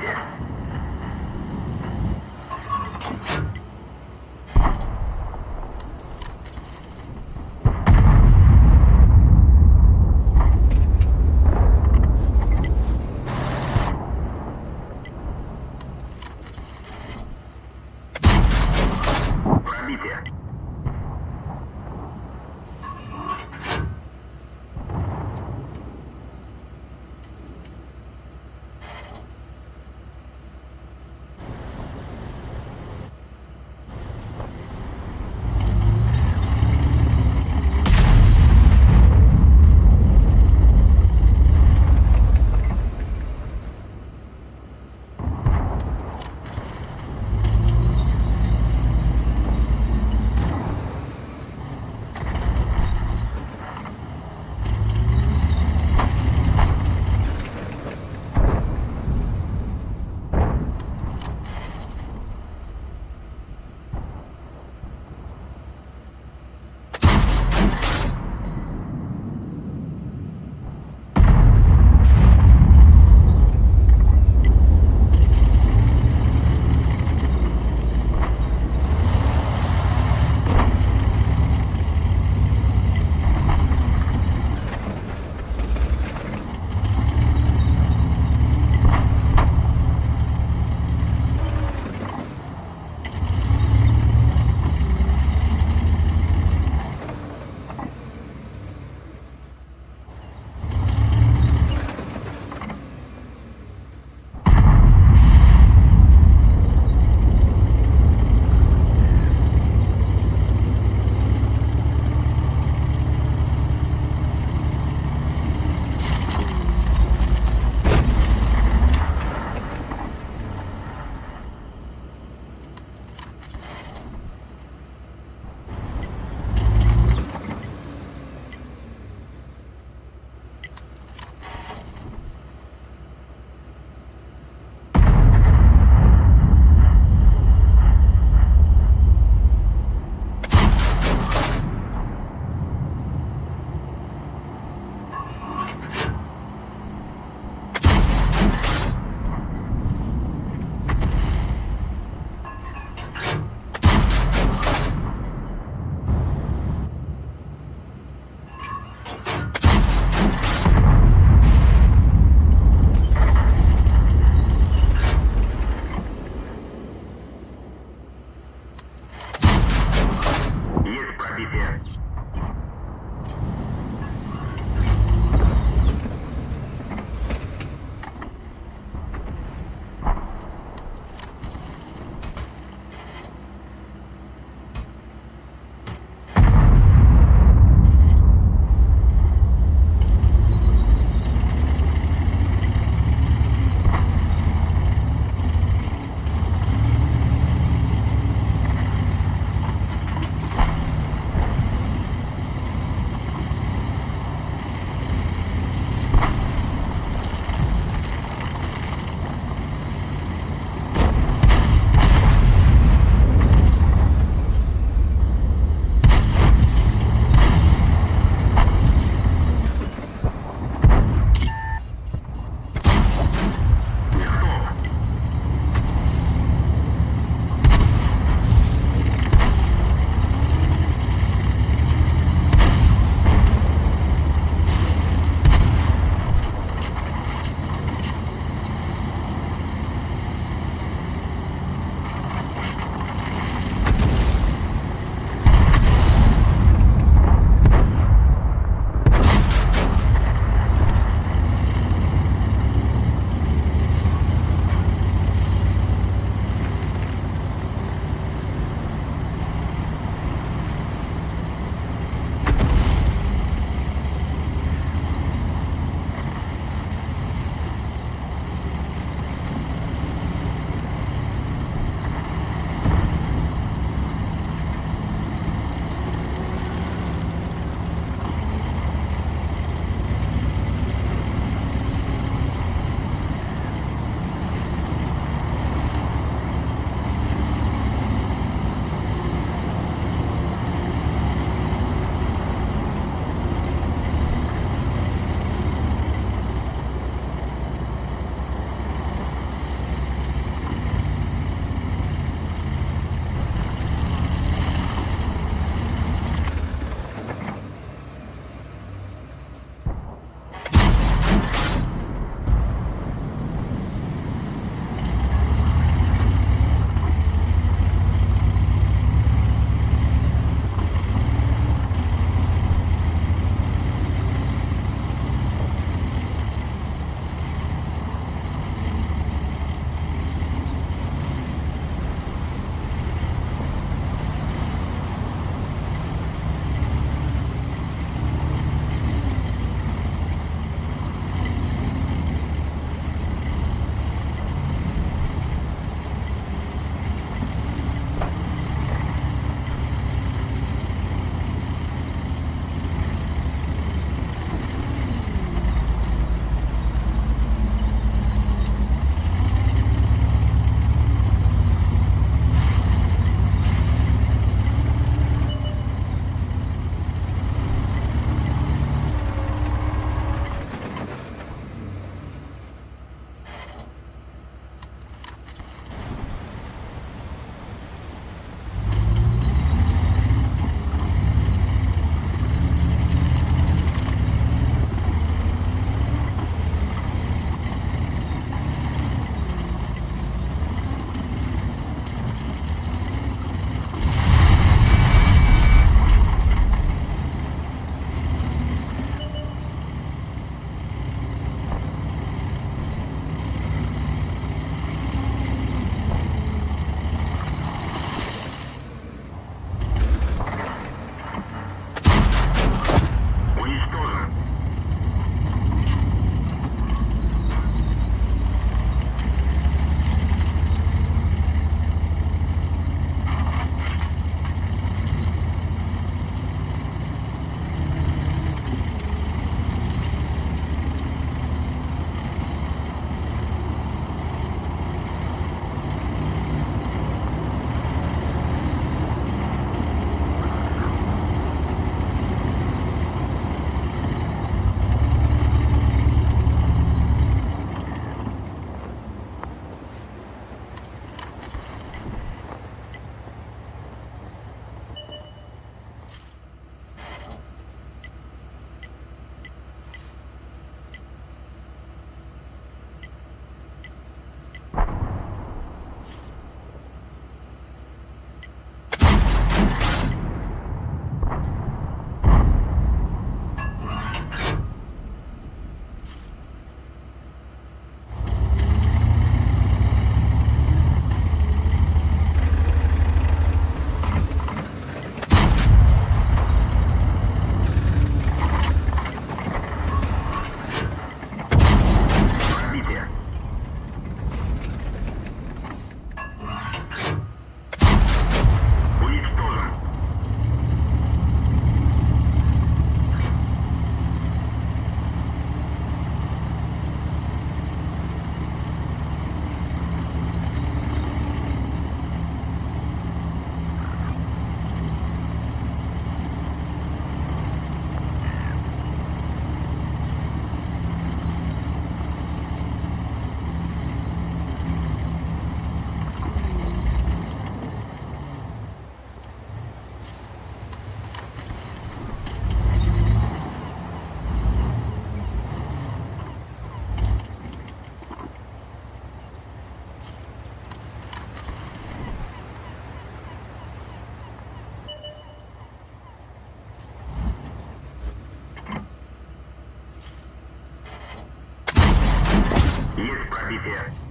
Thank you. Пробитие.